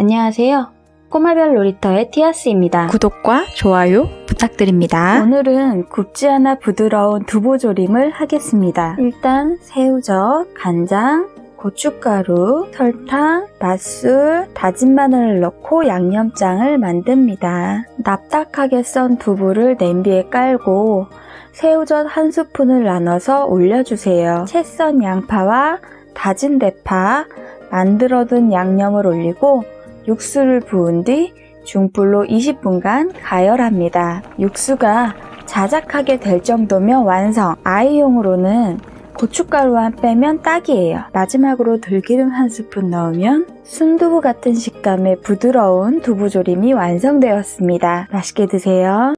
안녕하세요. 꼬마별 놀이터의 티아스입니다. 구독과 좋아요 부탁드립니다. 오늘은 굽지 않아 부드러운 두부 조림을 하겠습니다. 일단 새우젓, 간장, 고춧가루, 설탕, 맛술, 다진 마늘을 넣고 양념장을 만듭니다. 납작하게 썬 두부를 냄비에 깔고 새우젓 한 스푼을 나눠서 올려주세요. 채 썬 양파와 다진 대파, 만들어둔 양념을 올리고 육수를 부은 뒤 중불로 20분간 가열합니다. 육수가 자작하게 될 정도면 완성. 아이용으로는 고춧가루만 빼면 딱이에요. 마지막으로 들기름 한 스푼 넣으면 순두부 같은 식감의 부드러운 두부조림이 완성되었습니다. 맛있게 드세요.